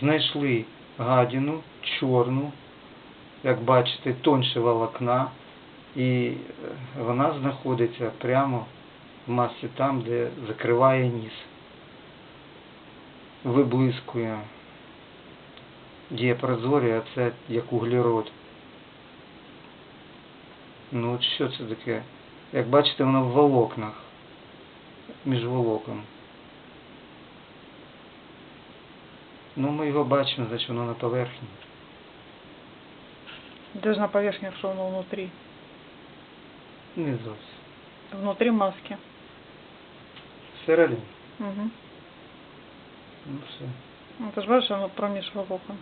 знайшли гадіну чорну, як бачите, тонше волокна, і е, вона знаходиться прямо в масі там, де закриває ніс. Виблискує. Прозорі, а це як углерод. Ну от що це таке? Як бачите, воно в волокнах. Між волокон. Ну, ми його бачимо, значить воно на поверхні. Даже на поверхні, что оно внутри. Не зовсім. Внутри маски. Всередині. Угу. Ну все. Ну, ты же бачиш, оно проміж волокон.